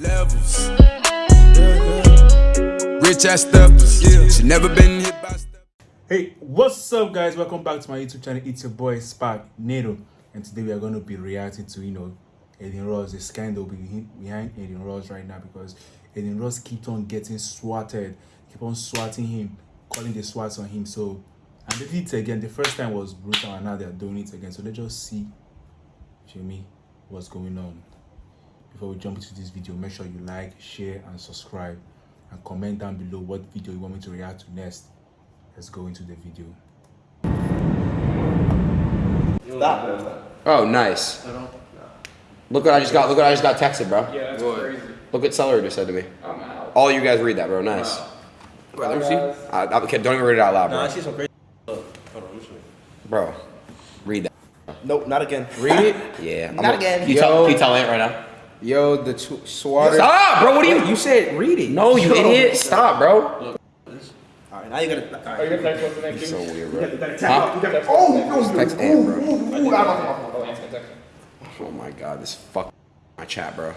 Levels. Mm-hmm. Rich ass steppers. Yeah. She never been hit by step. Hey, what's up, guys? Welcome back to my YouTube channel. It's your boy Spark Nado, and today we are going to be reacting to you know Adin Ross, the scandal behind Adin Ross right now because Adin Ross keeps on getting swatted, keep on swatting him, calling the swats on him. So, and they did it again. The first time was brutal, and now they are doing it again. So let's just see, Jimmy, what's going on. Before we jump into this video, make sure you like, share, and subscribe, and comment down below what video you want me to react to next. Let's go into the video. Oh, nice. Look what I just got. Look what I just got texted, bro. Yeah, that's crazy. Look what Celery just said to me. I'm out. All you guys read that, bro. Nice. Bro, let me see. I, I, okay, don't even read it out loud, bro. Nah, I see some crazy. Hold on, let me show you. Bro, read that. Nope, not again. Read it. Yeah. I'm Not gonna- again. You tell, Yo. can you tell Ant right now? Yo, the tw- swatter. Stop, bro. What are you? You said read it. No, you Yo. idiot. Stop, bro. All right, now you gotta. All Are you gonna text what's the name? So weird, bro. You gotta Huh? tap. You gotta. Oh, Oh, Text Ant, bro. Oh, answer the text. Oh my god, this fuck my chat, bro.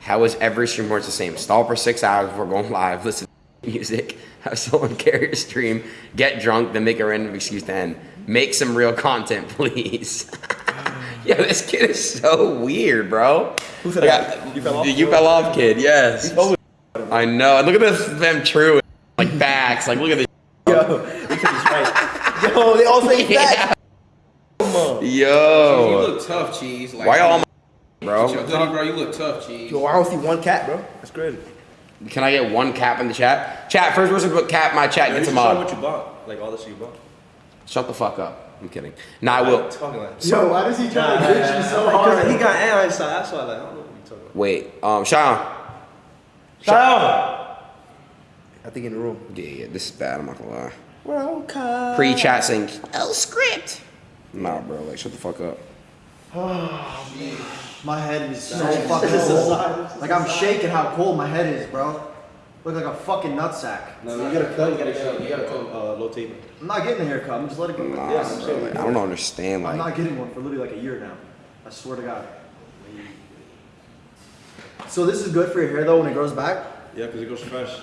How is every stream works the same? Stall for six hours before going live, listen to music, have someone carry your stream, get drunk, then make a random excuse to end. Make some real content, please. Yo, this kid is so weird, bro. Who said Like, that? I- You fell off? You fell off kid, yes. I know. And look at this them true like backs. Like look at this. Yo, they took his right. Yo, they all say that. Come on. You look tough, cheese. Like, Why y'all my bro? Goody, bro, you look tough, cheese. Yo, I don't see one cat, bro. That's crazy. Can I get one cap in the chat? Chat, first person to put cap in my chat gets a Show mod. what you bought, like all the shit you bought. Shut the fuck up. I'm kidding. Nah, I will. Talking like. Yo, why does he try to bitch you so Because hard? he got Ant inside. That's why like, I don't know what you talking about. Wait, um, Sean. I think in the room. Yeah, yeah, this is bad. I'm not gonna lie. Welcome. Pre-chat saying L script. Nah, bro, like shut the fuck up. oh My head is so fucking cold. Like I'm shaking how cold my head is, bro. Look like a fucking nutsack. No, you gotta cut. You gotta. You gotta cut. Uh, low taper. I'm not getting a haircut. I'm just letting it go. Nah, bro, like, I don't understand. Like, I'm not getting one for literally like a year now. I swear to God. So this is good for your hair though when it grows back. Yeah, because it goes fresh.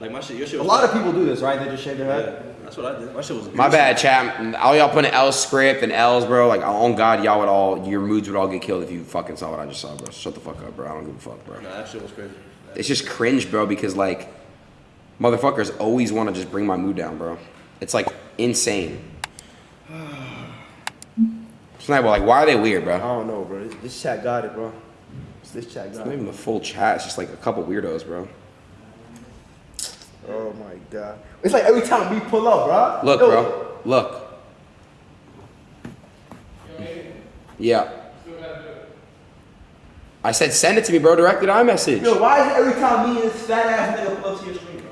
Like my shit. Your shit A was. lot of people do this, right? They just shave their head. Yeah, head. that's what I did. My shit was. my bad, chat. All y'all putting L script and L's, bro. Like, on God, y'all would all, your moods would all get killed if you fucking saw what I just saw, bro. Shut the fuck up, bro. I don't give a fuck, bro. Nah, that shit was crazy. It's just cringe, bro, because like, motherfuckers always want to just bring my mood down, bro. It's like insane. It's not, like, why are they weird, bro? I don't know, bro. This, this chat got it, bro. This chat It's got not it. even the full chat. It's just like a couple weirdos, bro. Oh my god. It's like every time we pull up, bro. Look, Yo, bro. Look. Yeah. I said send it to me, bro. Directed to iMessage. Yo, why is it every time me and this fat ass nigga pull up to your screen, bro?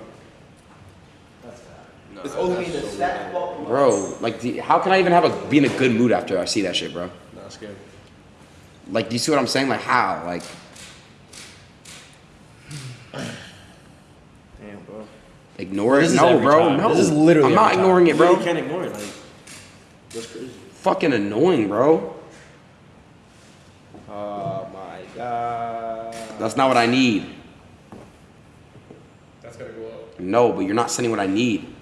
That's bad. No, it's only me and this fat fuck. Bro, like, the, how can I even have a be in a good mood after I see that shit, bro? Nah, I'm scared. Like, do you see what I'm saying? Like, how? Like, Damn, bro. ignore This it? is No, bro. time. No. This is literally I'm not every time. ignoring it, You bro. really can't ignore it. Like, that's crazy. Fucking annoying, bro. Oh my god. That's not what I need. That's gotta go up. No, but you're not sending what I need.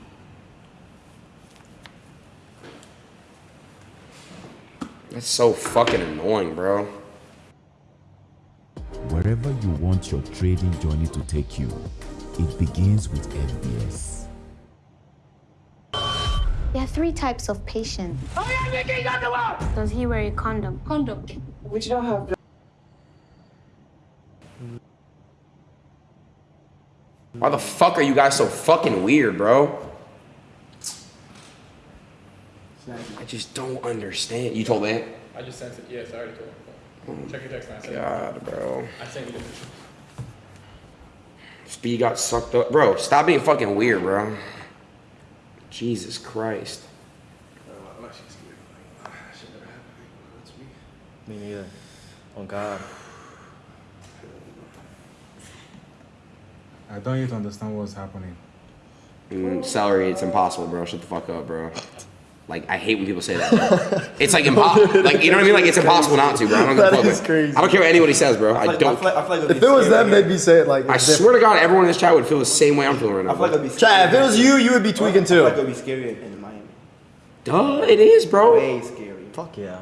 That's so fucking annoying, bro. Wherever you want your trading journey to take you, it begins with FBS. There are three types of patient. Oh, Does he wear a condom? Condom. Why the fuck are you guys so fucking weird, bro? I just don't understand. You told Ant? I just sent it. Yes, I already told him. Check your text message. I it. God, bro. I sent you the Speed got sucked up. Bro, stop being fucking weird, bro. Jesus Christ. I'm actually scared. Like, ah, shit never happened. That's me. Me neither. Oh god. I don't yet understand what's happening. Mm, celery, it's impossible, bro. Shut the fuck up, bro. Like I hate when people say that. Bro. it's like impossible. Like you know what I mean? Like it's impossible not to, bro. I don't give a fuck. is crazy. I don't care what anybody says, bro. I I feel like- don't. I feel like, I feel like If it was them, here. they'd be saying like. I it's swear to God, everyone in this chat would feel the same way I'm feeling right now. I feel like it'd be Chad, if it was you, you would be tweaking I feel like too. it'd be scarier in Miami. Duh, it is, bro. Way scary. Fuck yeah.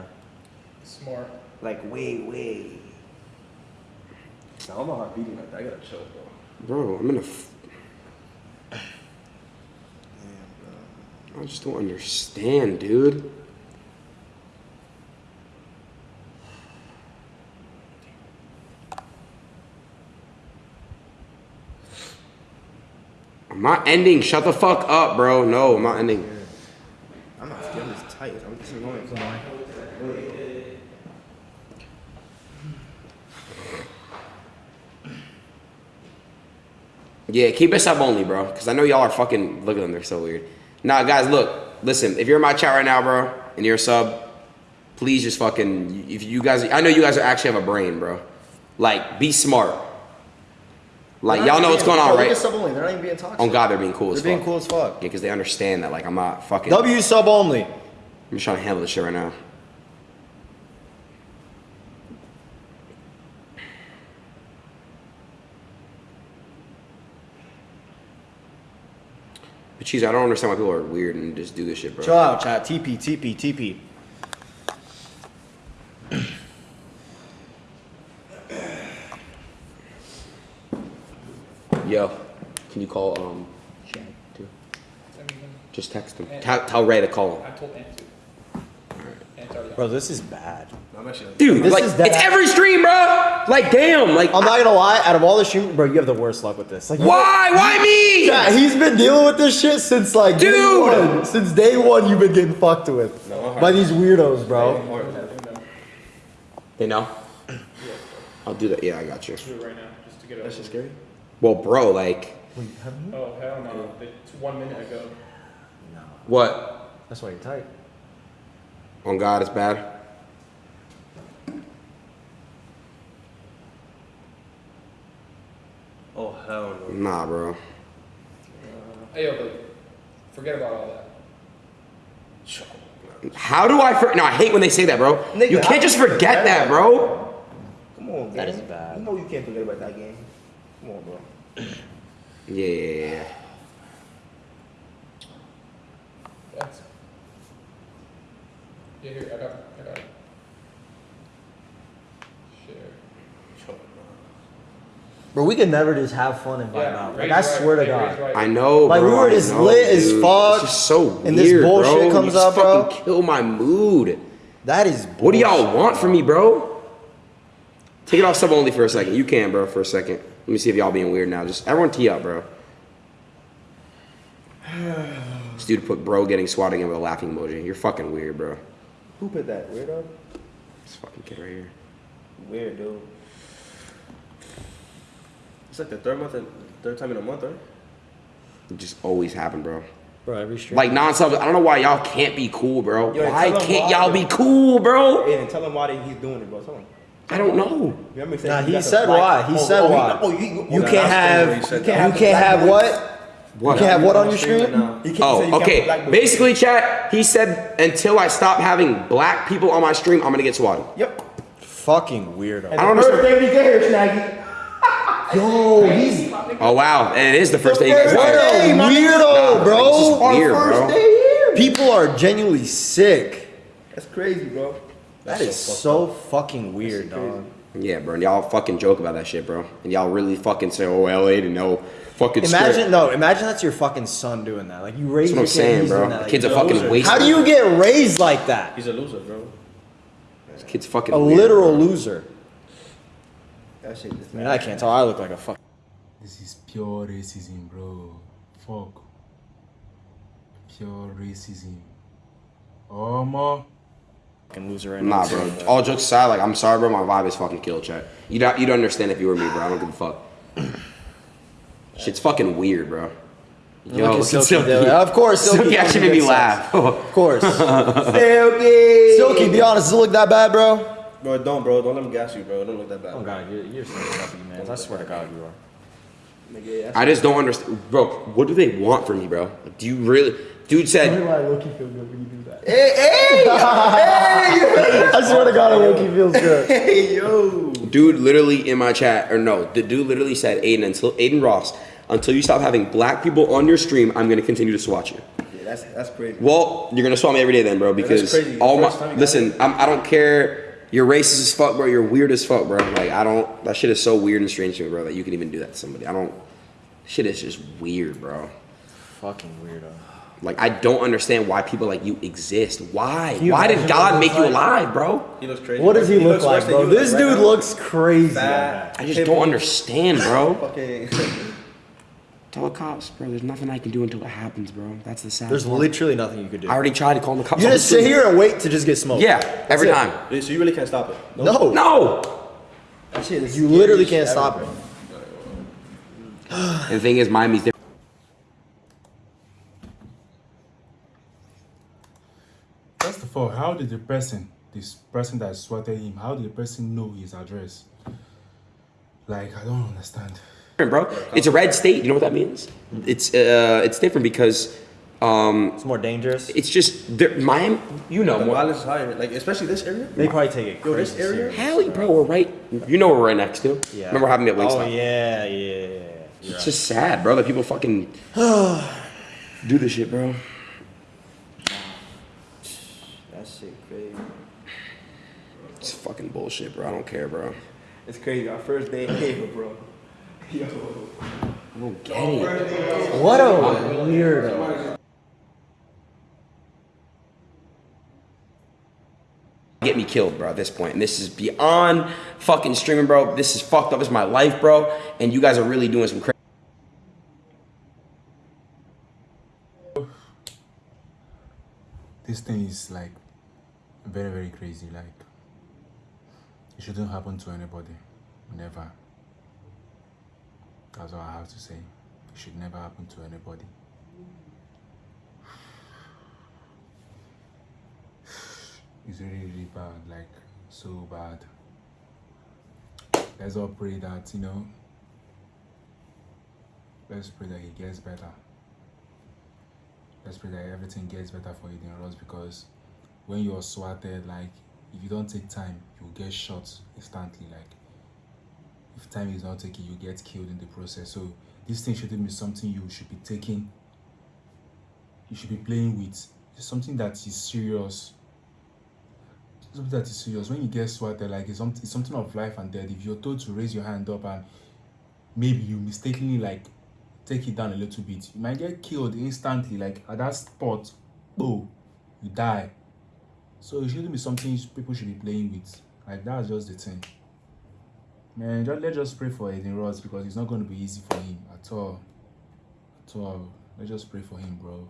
Smart. Like way, way. Nah, I'm not beating like that. I gotta chill, bro. Bro, I'm in I just don't understand, dude. I'm not ending. Shut the fuck up, bro. No, I'm not ending. I'm not scared. I'm tight. I'm just annoying. Come on. Yeah, keep us up only, bro. Because I know y'all are fucking. Look at them, they're so weird. Nah, guys, look. Listen, if you're in my chat right now, bro, and you're a sub, please just fucking. If you guys. I know you guys actually have a brain, bro. Like, be smart. Like, y'all know what's going on, right? sub only. They're not even being toxic. On God, they're being cool as They're fuck. being cool as fuck. Yeah, because they understand that, like, I'm not fucking. W sub only. I'm just trying to handle this shit right now. But cheese, I don't understand why people are weird and just do this shit, bro. Chill out, chat. TP, TP, TP. Yo, can you call um Shaq too? Just text him. Tell, tell Ray to call him. I told Ant to. Ant's Bro, this is bad. I'm actually. Dude, This like is dead it's ass- every stream, bro. Like damn, like I'm not gonna lie. Out of all the stream, bro, you have the worst luck with this. Like, you- why? Why me? Yeah, he's been dealing with this shit since like day Dude! one. Since day one, you've been getting fucked with by these weirdos, bro. They know. I'll do that. Yeah, I got you. right now, just to get it That's just scary. Well, bro, like Oh hell no! It's one minute ago. what? That's why you're tight. On God, it's bad. Oh hell no. Nah, bro. Hey yo, but forget about all that. How do I? For- no, I hate when they say that, bro. Nigga, you can't just forget forget that, that? bro. Come on, That game. is bad. You know you can't forget about that game. Come on, bro. Yeah, yeah, yeah, yeah. That's. Yeah, here I got, it, I got it. Share. Bro, we can never just have fun and vibe Yeah, out. Like, Ray's I right, swear to God. Right. I know, Like, we bro. were just know, lit as dude. fuck, It's just so and this bullshit bro. comes you just up, bro. fucking kill my mood. That is. What do y'all want from me, bro? Take it off sub only for a second. You can, bro, for a second. Let me see if y'all being weird now. Just everyone tee up, bro. This dude put bro getting swatting in with a laughing emoji. You're fucking weird, bro. Who put that? Weirdo? This fucking kid right here. Weird, dude. It's like the third month and third time in a month, right? It just always happen, bro. Bro, every stream. Like non-sub. I don't know why y'all can't be cool, bro. Yo, why can't why, y'all bro. be cool, bro? And tell him why he's doing it, bro. Tell him. I don't know. He said Nah, he he got the said why. He oh, said oh, why. oh, you, oh, you oh, can't have. crazy. You He said can't, have what? What? You can't have what on your stream? Now. Can't Oh, you can't okay. Basically, chat. He said until I stop having black people on my stream, I'm gonna get swatted. Yep. Fucking weirdo. And I don't know. first understand. day we get here, Snaggy. Yo, he's Oh wow, and it is the first day you guys what hired. a weirdo, like, bro. this is weird, First bro. day here. People are genuinely sick. That's crazy, bro. That is so fucking weird, dog. Yeah, bro. And y'all fucking joke about that shit, bro. And y'all really fucking say, "Oh, LA didn't know." Fucking shit. Imagine straight. no, imagine that's your fucking son doing that. Like you raise That's what your I'm kid, saying, bro. that. Like, kid's are fucking loser. waste. how do you get raised like that? He's a loser, bro. This kid's fucking A weird, literal bro. loser. That shit is I I can't tell. I look like a fuck. This is pure racism, bro. Fuck. Pure racism. Oh, my. ma. loser right now. Nah, bro. All jokes aside, like I'm sorry, bro. My vibe is fucking kill, chat. You don't, you don't understand if you were me, bro. I don't give a fuck. Shit's fucking weird, bro. Yo, Look at Silky, Silky. Of course, Silky Silky actually made me laugh. Of course. Silky. Silky, be honest, does it look that bad, bro? Bro, don't, bro. Don't let him gas you, bro. Don't look that bad. Oh god, you're, you're so fucking man. I swear to God, you are. I just don't understand, bro. What do they want from me, bro? Do you really? Dude said, why Loki feel good when you do that. Hey, hey, hey! I swear to God, Loki feels good. Hey, yo. dude, literally in my chat, or no, the dude literally said, Adin, until Adin Ross, until you stop having black people on your stream, I'm gonna continue to swat you. Yeah, that's that's crazy. Well, you're gonna swat me every day then, bro. Because crazy. all my time you got listen, I'm, I don't care. You're racist as fuck, bro. You're weird as fuck, bro. Like I don't. That shit is so weird and strange to me, bro. That you can even do that to somebody. I don't. Shit is just weird, bro. Fucking weirdo. Like I don't understand why people like you exist. Why? you Why did God make you looks like? alive, bro? He looks crazy. What does he, look like, bro? you This right dude now. looks crazy. Fat. I just don't understand, bro. Fucking. Tell the cops, bro. There's nothing I can do until it happens, bro. That's the sad. There's part. literally nothing you could do. I already tried to call the cops. You just sit here and wait to just get smoked. Yeah, every it. time. So you really can't stop it. No. No. That shit is You literally can't shit stop ever, it. the thing is, Miami's different. First of all, how did the person, this person that swatted him, how did the person know his address? Like, I don't understand. Bro. It's a red state. You know what that means? It's uh, it's different because um, It's more dangerous. it's just Miami. You know The more. violence is higher. Like especially this area. They probably take it Yo, crazy. this area. Hell, bro, we're right. You know we're right next to. Yeah. Remember having me at Wingstop? Oh yeah, yeah, yeah. yeah. You're It's just sad, bro. That people fucking do this shit, bro. That shit crazy. It's fucking bullshit, bro. I don't care, bro. It's crazy. Our first day in here, bro. Yo. I don't get it. What a weirdo. Get me killed, bro. At this point, and this is beyond fucking streaming, bro. This is fucked up. It's my life, bro. And you guys are really doing some crazy. This thing is like very, very crazy. Like, it shouldn't happen to anybody. Never. That's all I have to say. It should never happen to anybody. It's really, really bad. Like, so bad. Let's all pray that, you know, let's pray that he gets better. Let's pray that everything gets better for Eden Ross because when you're swatted, like if you don't take time, you'll get shot instantly. Like if time is not taken, you get killed in the process. So this thing shouldn't be something you should be taking. You should be playing with. It's something that is serious. Something that is serious. When you get swatted, like it's something, it's something of life and death. If you're told to raise your hand up and maybe you mistakenly like take it down a little bit, you might get killed instantly. Like at that spot, oh, you die. So it shouldn't be something people should be playing with. Like that's just the thing. Man, just, let's just pray for Adin Ross because it's not going to be easy for him at all. At all. Let's just pray for him, bro.